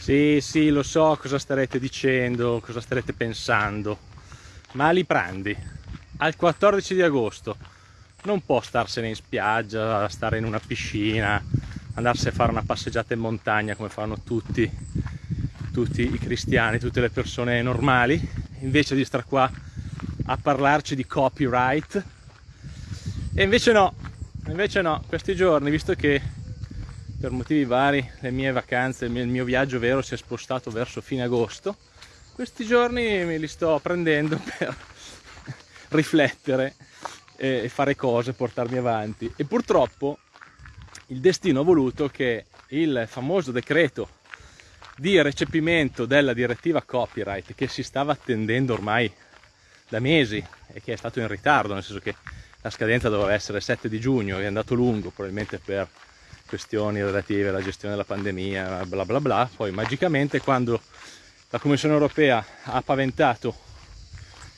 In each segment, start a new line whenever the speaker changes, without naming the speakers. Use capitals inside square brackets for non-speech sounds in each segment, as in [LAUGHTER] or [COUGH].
Sì, sì, lo so cosa starete dicendo, cosa starete pensando, ma li prendi al 14 di agosto. Non può starsene in spiaggia, stare in una piscina, andarsi a fare una passeggiata in montagna come fanno tutti, tutti i cristiani, tutte le persone normali, invece di stare qua a parlarci di copyright. E invece no, invece no, questi giorni, visto che per motivi vari le mie vacanze, il mio viaggio vero si è spostato verso fine agosto. Questi giorni me li sto prendendo [LAUGHS] per riflettere e fare cose, portarmi avanti. E purtroppo il destino ha voluto che il famoso decreto di recepimento della direttiva copyright che si stava attendendo ormai da mesi e che è stato in ritardo, nel senso che la scadenza doveva essere il 7 di giugno, è andato lungo probabilmente per questioni relative alla gestione della pandemia, bla bla bla. Poi magicamente quando la Commissione europea ha paventato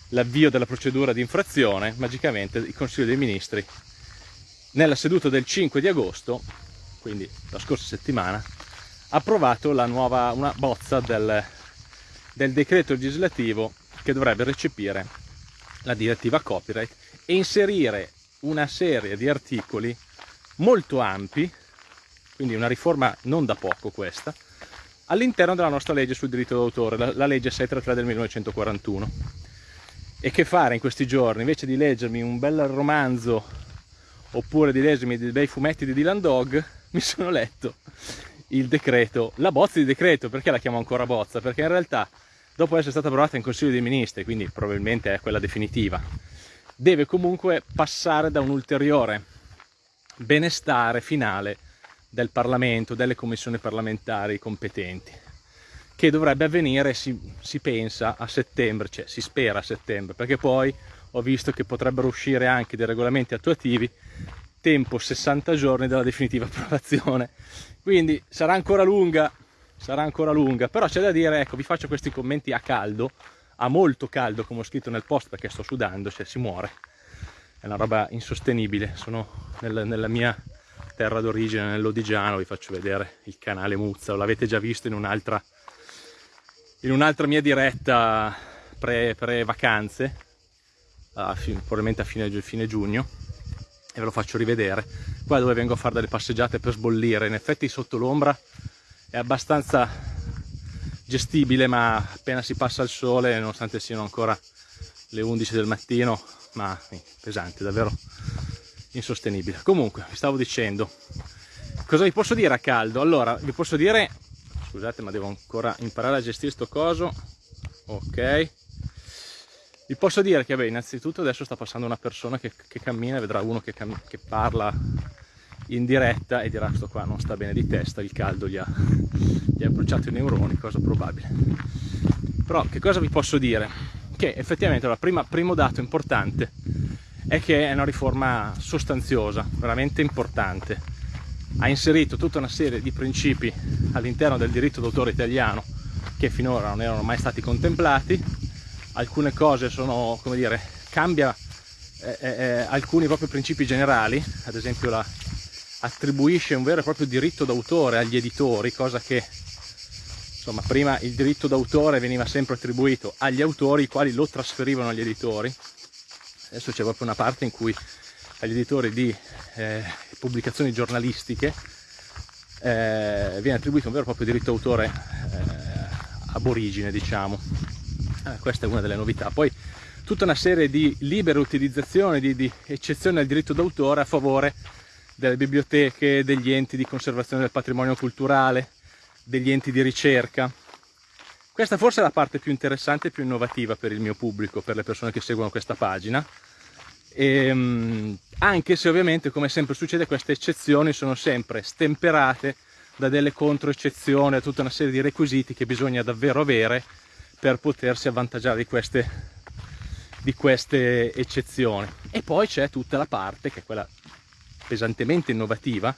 l'avvio della procedura di infrazione, magicamente il Consiglio dei Ministri nella seduta del 5 di agosto, quindi la scorsa settimana, ha approvato nuova, una bozza del, del decreto legislativo che dovrebbe recepire la direttiva copyright e inserire una serie di articoli molto ampi quindi una riforma non da poco questa, all'interno della nostra legge sul diritto d'autore, la, la legge 633 del 1941. E che fare in questi giorni? Invece di leggermi un bel romanzo oppure di leggermi dei bei fumetti di Dylan Dog, mi sono letto il decreto, la bozza di decreto, perché la chiamo ancora bozza? Perché in realtà, dopo essere stata approvata in Consiglio dei Ministri, quindi probabilmente è quella definitiva, deve comunque passare da un ulteriore benestare finale del Parlamento, delle commissioni parlamentari competenti, che dovrebbe avvenire, si, si pensa, a settembre, cioè si spera a settembre, perché poi ho visto che potrebbero uscire anche dei regolamenti attuativi tempo 60 giorni dalla definitiva [LAUGHS] approvazione. Quindi sarà ancora lunga, sarà ancora lunga, però c'è da dire, ecco, vi faccio questi commenti a caldo, a molto caldo, come ho scritto nel post, perché sto sudando, cioè si muore. È una roba insostenibile, sono nel, nella mia terra d'origine nell'Odigiano, vi faccio vedere il canale Muzza, l'avete già visto in un'altra un'altra mia diretta pre, pre probabilmente a fine, fine giugno, e ve lo faccio rivedere, qua dove vengo a fare delle passeggiate per sbollire, in effetti sotto l'ombra è abbastanza gestibile, ma appena si passa il sole, nonostante siano ancora le 11 del mattino, ma pesante, davvero insostenibile. Comunque, vi stavo dicendo, cosa vi posso dire a caldo? Allora, vi posso dire, scusate ma devo ancora imparare a gestire sto coso, ok. Vi posso dire che, beh, innanzitutto adesso sta passando una persona che, che cammina, vedrà uno che, che, parla in diretta e dirà sto qua non sta bene di testa, il caldo gli ha, [LAUGHS] gli ha bruciato i neuroni, cosa probabile. Però che cosa vi posso dire? Che effettivamente il primo dato importante è che è una riforma sostanziosa, veramente importante. Ha inserito tutta una serie di principi all'interno del diritto d'autore italiano che finora non erano mai stati contemplati. Alcune cose sono, come dire, cambia eh, eh, eh alcuni proprio principi generali, ad esempio la, attribuisce un vero e proprio diritto d'autore agli editori, cosa che insomma prima il diritto d'autore veniva sempre attribuito agli autori i quali lo trasferivano agli editori adesso c'è proprio una parte in cui agli editori di eh, pubblicazioni giornalistiche eh, viene attribuito un vero e proprio diritto d'autore eh, aborigine diciamo eh, questa è una delle novità poi tutta una serie di libere utilizzazioni di, di eccezioni al diritto d'autore a favore delle biblioteche, degli enti di conservazione del patrimonio culturale, degli enti di ricerca. Questa forse è la parte più interessante e più innovativa per il mio pubblico, per le persone che seguono questa pagina, e, ehm, anche se ovviamente come sempre succede queste eccezioni sono sempre stemperate da delle controeccezioni, da tutta una serie di requisiti che bisogna davvero avere per potersi avvantaggiare di queste, di queste eccezioni. E poi c'è tutta la parte, che è quella pesantemente innovativa,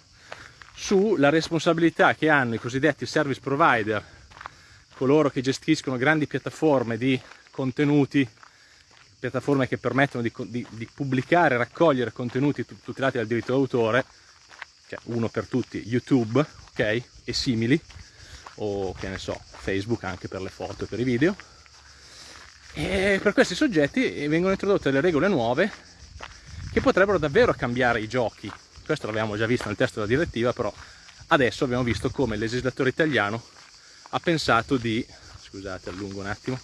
sulla responsabilità che hanno i cosiddetti service provider, coloro che gestiscono grandi piattaforme di contenuti piattaforme che permettono di, di, di pubblicare raccogliere contenuti tutelati dal diritto d'autore, cioè uno per tutti, YouTube, ok, e simili, o che ne so, Facebook anche per le foto e per i video. E per questi soggetti vengono introdotte delle regole nuove che potrebbero davvero cambiare i giochi. Questo l'abbiamo già visto nel testo della direttiva, però adesso abbiamo visto come il legislatore italiano ha pensato di, scusate allungo un attimo,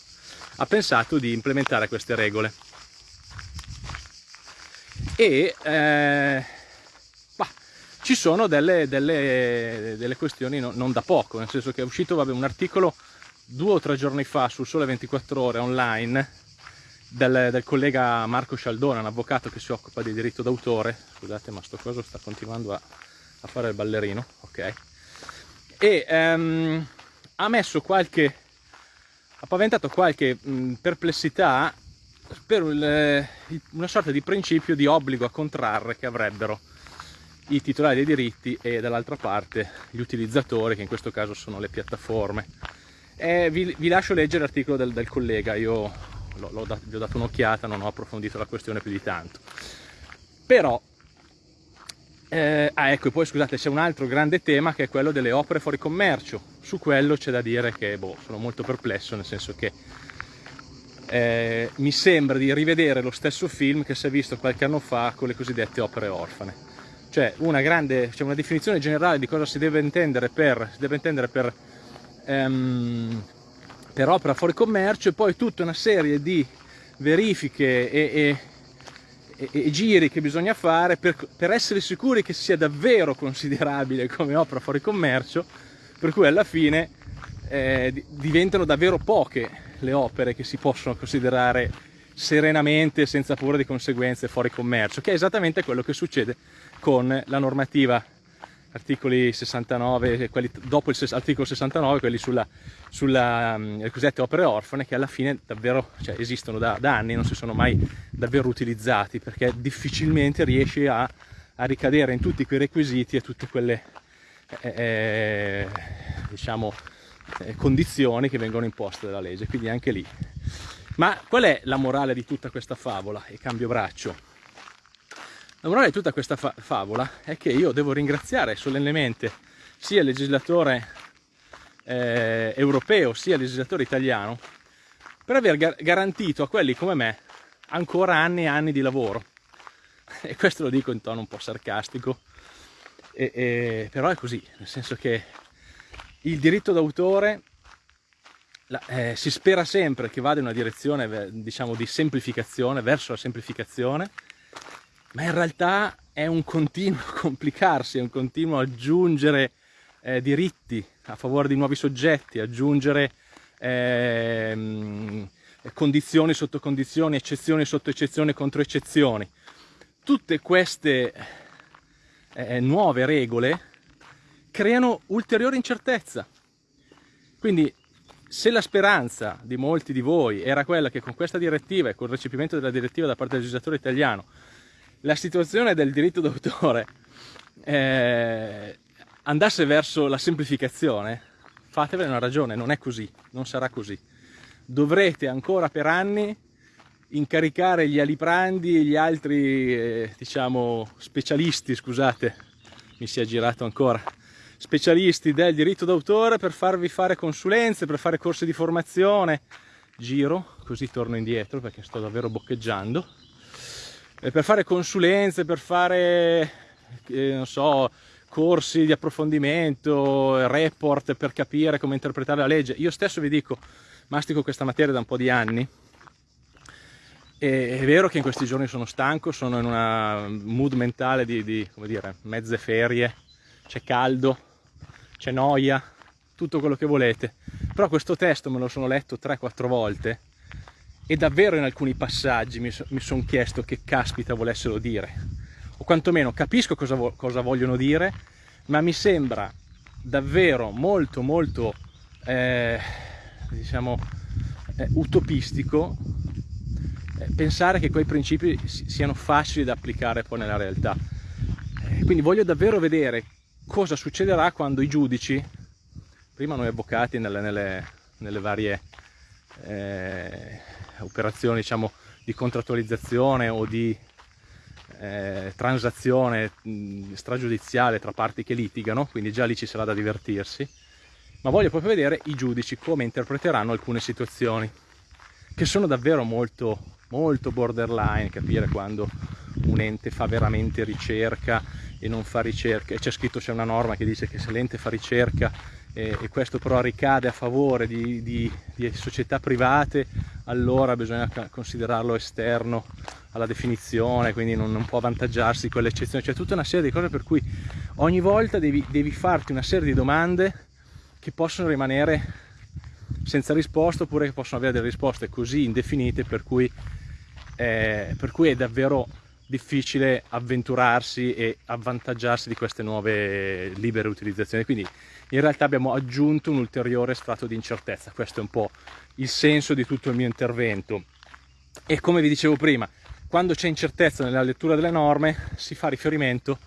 ha pensato di implementare queste regole. E eh, bah, ci sono delle, delle, delle questioni no, non da poco, nel senso che è uscito vabbè, un articolo due o tre giorni fa sul Sole 24 Ore online del, del, collega Marco Scialdone, un avvocato che si occupa di diritto d'autore. Scusate, ma sto coso sta continuando a, a fare il ballerino, ok? E um, ha messo qualche, ha paventato qualche mh, perplessità per il, una sorta di principio di obbligo a contrarre che avrebbero i titolari dei diritti e dall'altra parte gli utilizzatori, che in questo caso sono le piattaforme. Eh, vi, vi, lascio leggere l'articolo del, del, collega, io l'ho, dat, gli ho dato un'occhiata, non ho approfondito la questione più di tanto. Però, eh, ah ecco, poi scusate, c'è un altro grande tema che è quello delle opere fuori commercio. Su quello c'è da dire che boh, sono molto perplesso, nel senso che eh, mi sembra di rivedere lo stesso film che si è visto qualche anno fa con le cosiddette opere orfane. Cioè una grande, cioè una definizione generale di cosa si deve intendere per, deve intendere per ehm, per opera fuori commercio e poi tutta una serie di verifiche e, e, e giri che bisogna fare per, per, essere sicuri che sia davvero considerabile come opera fuori commercio per cui alla fine eh, diventano davvero poche le opere che si possono considerare serenamente senza paura di conseguenze fuori commercio che è esattamente quello che succede con la normativa articoli 69, quelli dopo l'articolo 69, quelli sulla, sulla um, le cosiddette opere orfane, che alla fine davvero cioè, esistono da, da, anni, non si sono mai davvero utilizzati, perché difficilmente riesci a, a ricadere in tutti quei requisiti e tutte quelle eh, eh, diciamo, eh, condizioni che vengono imposte dalla legge, quindi anche lì. Ma qual è la morale di tutta questa favola e cambio braccio? La morale di tutta questa fa favola è che io devo ringraziare solennemente sia il legislatore eh, europeo sia il legislatore italiano per aver gar garantito a quelli come me ancora anni e anni di lavoro. [LAUGHS] E questo lo dico in tono un po' sarcastico, e, e, però è così, nel senso che il diritto d'autore eh, si spera sempre che vada in una direzione diciamo di semplificazione, verso la semplificazione, ma in realtà è un continuo [LAUGHS] complicarsi, è un continuo aggiungere eh, diritti a favore di nuovi soggetti, aggiungere eh, condizioni sotto condizioni, eccezioni sotto eccezioni contro eccezioni. Tutte queste eh, nuove regole creano ulteriore incertezza. Quindi se la speranza di molti di voi era quella che con questa direttiva e con il recepimento della direttiva da parte del legislatore italiano la situazione del diritto d'autore eh, andasse verso la semplificazione, fatevene una ragione, non è così, non sarà così. Dovrete ancora per anni incaricare gli aliprandi e gli altri, eh, diciamo, specialisti, scusate, mi si è girato ancora, specialisti del diritto d'autore per farvi fare consulenze, per fare corsi di formazione, giro, così torno indietro perché sto davvero boccheggiando, per fare consulenze, per fare, eh, non so, corsi di approfondimento, report per capire come interpretare la legge. Io stesso vi dico, mastico questa materia da un po' di anni, e è vero che in questi giorni sono stanco, sono in una mood mentale di, di come dire, mezze ferie, c'è caldo, c'è noia, tutto quello che volete. Però questo testo me lo sono letto 3-4 volte e davvero in alcuni passaggi mi, so, mi sono chiesto che caspita volessero dire. O quantomeno capisco cosa, vo cosa vogliono dire ma mi sembra davvero molto molto eh, diciamo eh, utopistico eh, pensare che quei principi siano facili da applicare poi nella realtà. Eh, quindi voglio davvero vedere cosa succederà quando i giudici prima noi avvocati nelle, nelle, nelle varie eh, operazioni diciamo, di contrattualizzazione o di eh, transazione stragiudiziale tra parti che litigano, quindi già lì ci sarà da divertirsi. ma voglio proprio vedere i giudici come interpreteranno alcune situazioni che sono davvero molto molto borderline capire quando un ente fa veramente ricerca e non fa ricerca e c'è scritto c'è una norma che dice che se l'ente fa ricerca e, e, questo però ricade a favore di, di, di, società private allora bisogna considerarlo esterno alla definizione quindi non, non può avvantaggiarsi quell'eccezione. C'è tutta una serie di cose per cui ogni volta devi, devi farti una serie di domande che possono rimanere senza risposta oppure che possono avere delle risposte così indefinite per cui, eh, per cui è davvero difficile avventurarsi e avvantaggiarsi di queste nuove libere utilizzazioni. Quindi in realtà abbiamo aggiunto un ulteriore strato di incertezza. Questo è un po' il senso di tutto il mio intervento. E come vi dicevo prima quando c'è incertezza nella lettura delle norme si fa riferimento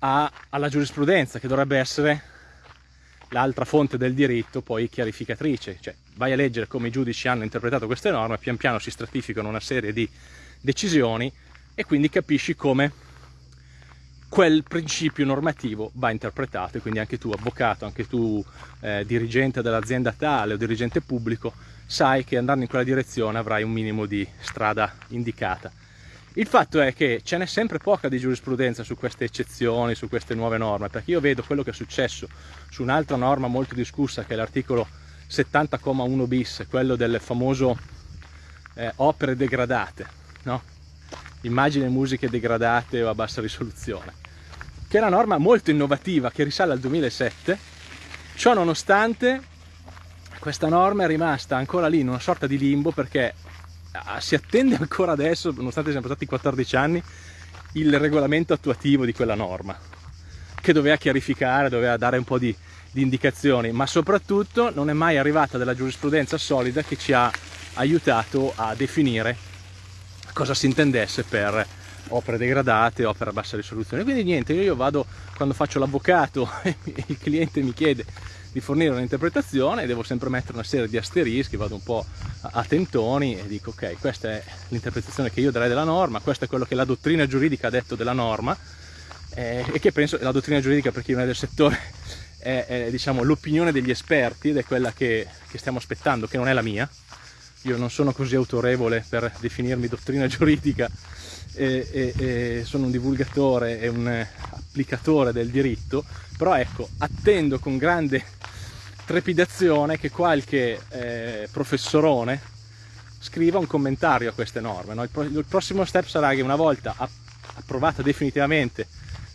a, alla giurisprudenza che dovrebbe essere l'altra fonte del diritto poi chiarificatrice. Cioè vai a leggere come i giudici hanno interpretato queste norme pian piano si stratificano una serie di decisioni e quindi capisci come quel principio normativo va interpretato e quindi anche tu avvocato, anche tu eh, dirigente dell'azienda tale o dirigente pubblico sai che andando in quella direzione avrai un minimo di strada indicata. Il fatto è che ce n'è sempre poca di giurisprudenza su queste eccezioni, su queste nuove norme, perché io vedo quello che è successo su un'altra norma molto discussa che è l'articolo 70,1 bis, quello del famoso eh, opere degradate, no? immagini e musiche degradate o a bassa risoluzione, che è una norma molto innovativa che risale al 2007, ciò nonostante questa norma è rimasta ancora lì in una sorta di limbo perché ah, si attende ancora adesso, nonostante siano passati 14 anni, il regolamento attuativo di quella norma, che doveva chiarificare, doveva dare un po' di, di indicazioni, ma soprattutto non è mai arrivata della giurisprudenza solida che ci ha aiutato a definire cosa si intendesse per opere degradate, opere a bassa risoluzione. Quindi niente, io vado quando faccio l'avvocato e [LAUGHS] il cliente mi chiede di fornire un'interpretazione devo sempre mettere una serie di asterischi, vado un po' a tentoni e dico ok, questa è l'interpretazione che io darei della norma, questo è quello che la dottrina giuridica ha detto della norma eh, e che penso, la dottrina giuridica per chi non è del settore [LAUGHS] è, è diciamo, l'opinione degli esperti ed è quella che, che stiamo aspettando, che non è la mia, io non sono così autorevole per definirmi dottrina [LAUGHS] giuridica e, e, e sono un divulgatore e un applicatore del diritto però ecco attendo con grande trepidazione che qualche eh, professorone scriva un commentario a queste norme no? il, pro il, prossimo step sarà che una volta approvato definitivamente,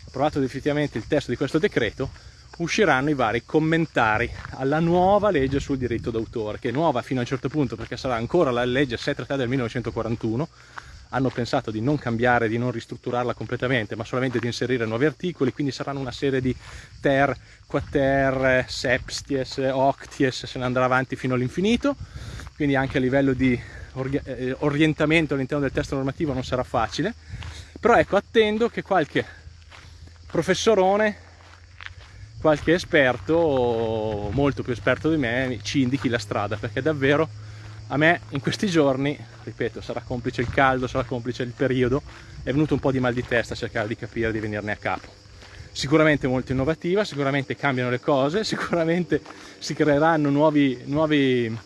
approvato definitivamente il testo di questo decreto usciranno i vari commentari alla nuova legge sul diritto d'autore, che è nuova fino a un certo punto perché sarà ancora la legge 7 del 1941, hanno pensato di non cambiare, di non ristrutturarla completamente, ma solamente di inserire nuovi articoli, quindi saranno una serie di ter, quater, septies, octies, se ne andrà avanti fino all'infinito, quindi anche a livello di eh, orientamento all'interno del testo normativo non sarà facile, però ecco attendo che qualche professorone qualche esperto, molto più esperto di me, ci indichi la strada, perché davvero a me in questi giorni, ripeto, sarà complice il caldo, sarà complice il periodo, è venuto un po' di mal di testa a cercare di capire, di venirne a capo. Sicuramente molto innovativa, sicuramente cambiano le cose, [LAUGHS] sicuramente si creeranno nuovi, nuovi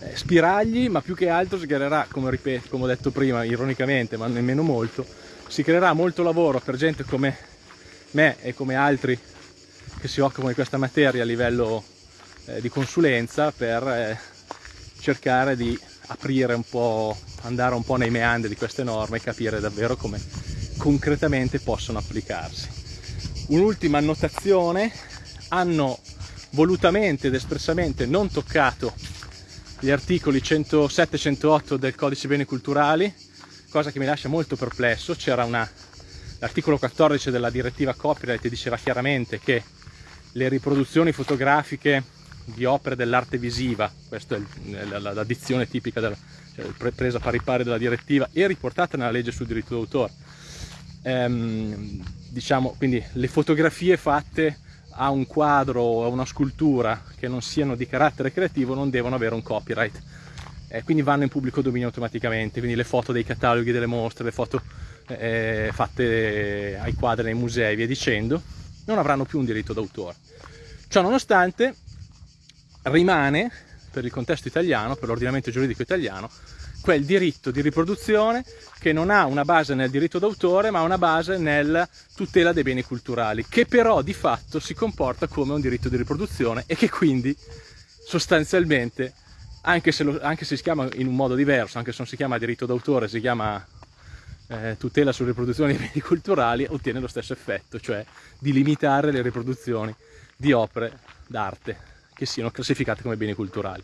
eh, spiragli, ma più che altro si creerà, come, ripeto, come ho detto prima, ironicamente, ma nemmeno molto, si creerà molto lavoro per gente come me e come altri che si occupano di questa materia a livello eh, di consulenza per eh, cercare di aprire un po', andare un po' nei meandri di queste norme e capire davvero come concretamente possono applicarsi. Un'ultima annotazione, hanno volutamente ed espressamente non toccato gli articoli 107 e 108 del codice beni culturali, cosa che mi lascia molto perplesso, c'era l'articolo 14 della direttiva copyright diceva chiaramente che le riproduzioni fotografiche di opere dell'arte visiva, questa è la, dizione tipica della, cioè, presa pari pari della direttiva e riportata nella legge sul diritto d'autore. Ehm, diciamo quindi le fotografie fatte a un quadro o a una scultura che non siano di carattere creativo non devono avere un copyright eh, quindi vanno in pubblico dominio automaticamente quindi le foto dei cataloghi delle mostre le foto eh, fatte ai quadri nei musei via dicendo non avranno più un diritto d'autore. Ciò nonostante rimane, per il contesto italiano, per l'ordinamento giuridico italiano, quel diritto di riproduzione che non ha una base nel diritto d'autore ma una base nella tutela dei beni culturali, che però di fatto si comporta come un diritto di riproduzione e che quindi sostanzialmente, anche se, lo, anche se si chiama in un modo diverso, anche se non si chiama diritto d'autore, si chiama eh, tutela sulla riproduzione dei beni culturali, ottiene lo stesso effetto, cioè di limitare le riproduzioni di opere d'arte che siano classificate come beni culturali.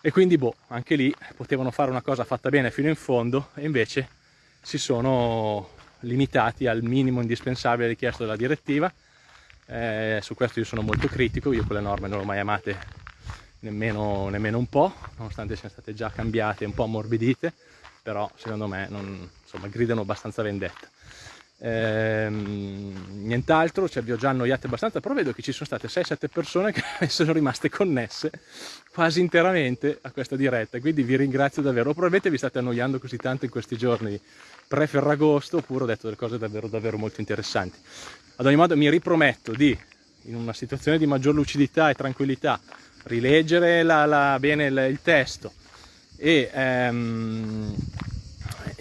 E quindi, boh, anche lì potevano fare una cosa fatta bene fino in fondo e invece si sono limitati al minimo indispensabile richiesto dalla direttiva. Eh, su questo io sono molto critico, io quelle norme non le ho mai amate nemmeno, nemmeno un po', nonostante siano state già cambiate un po' ammorbidite, però secondo me non, insomma, gridano abbastanza vendetta. Ehm, nient'altro, ci abbiamo già annoiati abbastanza, però vedo che ci sono state 6-7 persone che [LAUGHS] sono rimaste connesse quasi interamente a questa diretta, quindi vi ringrazio davvero. Probabilmente vi state annoiando così tanto in questi giorni pre-Ferragosto, oppure ho detto delle cose davvero, davvero molto interessanti. Ad ogni modo mi riprometto di, in una situazione di maggior lucidità e tranquillità, rileggere la, la, bene il, il testo e... Ehm,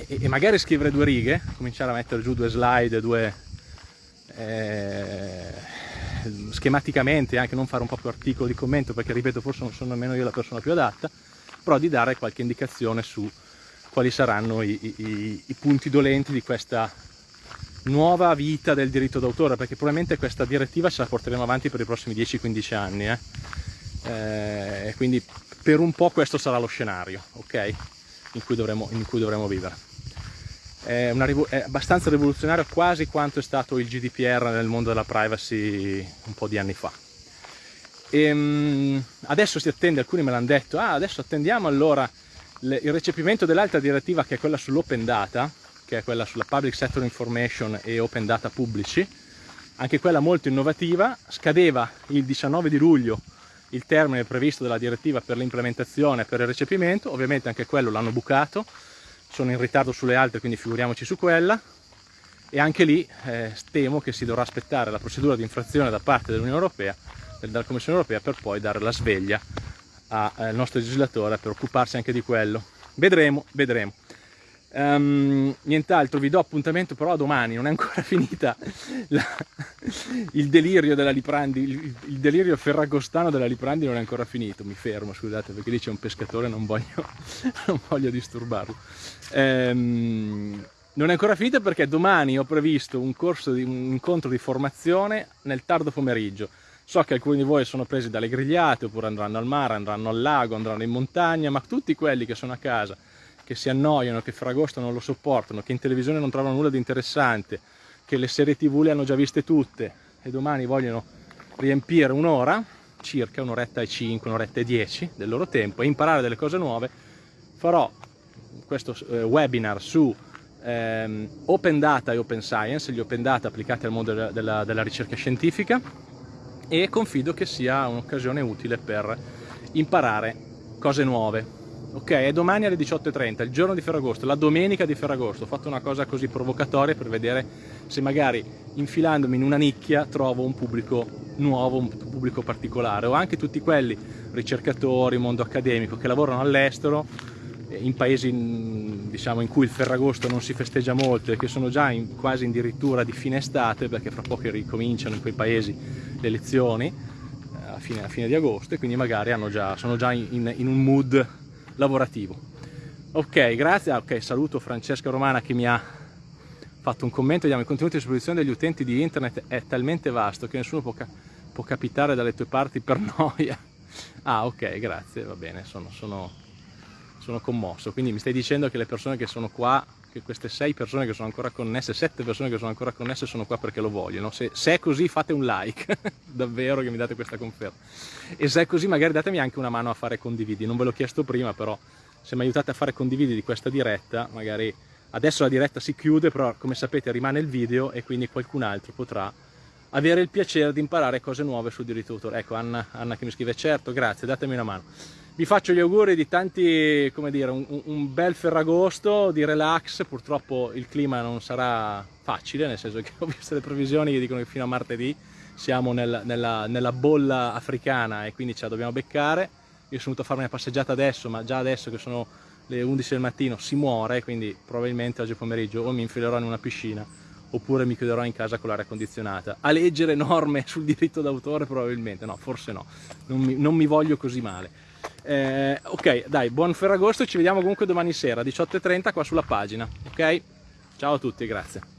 e, e, magari scrivere due righe, cominciare a mettere giù due slide, due eh, schematicamente, anche non fare un po' più articolo di commento, perché ripeto forse non sono nemmeno io la persona più adatta, però di dare qualche indicazione su quali saranno i, i, i punti dolenti di questa nuova vita del diritto d'autore, perché probabilmente questa direttiva ce la porteremo avanti per i prossimi 10-15 anni, eh? Eh, quindi per un po' questo sarà lo scenario, ok? In cui dovremo, in cui dovremo vivere è, una, è, abbastanza rivoluzionario quasi quanto è stato il GDPR nel mondo della privacy un po' di anni fa. E, ehm, adesso si attende, alcuni me l'hanno detto, ah, adesso attendiamo allora le, il recepimento dell'altra direttiva che è quella sull'open data, che è quella sulla public sector information e open data pubblici, anche quella molto innovativa, scadeva il 19 di luglio il termine previsto dalla direttiva per l'implementazione e per il recepimento, ovviamente anche quello l'hanno bucato, sono in ritardo sulle altre quindi figuriamoci su quella. E anche lì eh, temo che si dovrà aspettare la procedura di infrazione da parte dell'Unione Europea dalla Commissione Europea per poi dare la sveglia al eh, nostro legislatore per occuparsi anche di quello. Vedremo, vedremo. Um, nient'altro, vi do appuntamento però a domani, non è ancora [LAUGHS] finita la, il delirio della Liprandi, il, il, delirio ferragostano della Liprandi non è ancora finito, mi fermo scusate perché lì c'è un pescatore non voglio, [LAUGHS] non voglio disturbarlo. Um, non è ancora finita perché domani ho previsto un corso di un incontro di formazione nel tardo pomeriggio. So che alcuni di voi sono presi dalle grigliate oppure andranno al mare, andranno al lago, andranno in montagna, ma tutti quelli che sono a casa che si annoiano, che Fragosto non lo sopportano, che in televisione non trovano nulla di interessante, che le serie tv le hanno già viste tutte e domani vogliono riempire un'ora, circa un'oretta e 5, un'oretta e 10 del loro tempo e imparare delle cose nuove, farò questo eh, webinar su ehm, open data e open science, gli open data applicati al mondo della, della, della ricerca scientifica e confido che sia un'occasione utile per imparare cose nuove. Ok è domani alle 18.30 il giorno di Ferragosto la domenica di Ferragosto. Ho fatto una cosa così provocatoria per vedere se magari infilandomi in una nicchia trovo un pubblico nuovo un pubblico particolare. O anche tutti quelli ricercatori mondo accademico che lavorano all'estero in paesi diciamo, in cui il Ferragosto non si festeggia molto e che sono già in, quasi addirittura di fine estate perché fra poco ricominciano in quei paesi le lezioni eh, a fine, a fine di agosto e quindi magari già, sono già in, in un mood lavorativo. Ok, grazie. Ah, ok, saluto Francesca Romana che mi ha fatto un commento. Vediamo, il contenuto di esposizione degli utenti di internet è talmente vasto che nessuno può, ca può capitare dalle tue parti per [LAUGHS] noia. Ah, ok, grazie, va bene, sono, sono, sono commosso. Quindi mi stai dicendo che le persone che sono qua che queste sei persone che sono ancora connesse, sette persone che sono ancora connesse sono qua perché lo vogliono. Se, se è così fate un like, [LAUGHS] davvero che mi date questa conferma. E se è così magari datemi anche una mano a fare condividi, non ve l'ho chiesto prima però se mi aiutate a fare condividi di questa diretta, magari adesso la diretta si chiude però come sapete rimane il video e quindi qualcun altro potrà avere il piacere di imparare cose nuove sul diritto d'autore. Ecco Anna, Anna che mi scrive certo, grazie, datemi una mano vi faccio gli auguri di tanti, come dire, un, un, bel ferragosto di relax, purtroppo il clima non sarà facile, nel senso che ho visto le previsioni che dicono che fino a martedì siamo nel, nella, nella bolla africana e quindi ce la dobbiamo beccare. Io sono venuto a farmi una passeggiata adesso, ma già adesso che sono le 11 del mattino si muore, quindi probabilmente oggi pomeriggio o mi infilerò in una piscina oppure mi chiuderò in casa con l'aria condizionata. A leggere norme [LAUGHS] sul diritto d'autore probabilmente, no, forse no, non mi, non mi voglio così male. Eh, ok, dai, buon Ferragosto, ci vediamo comunque domani sera, 18.30 qua sulla pagina, ok? Ciao a tutti, grazie.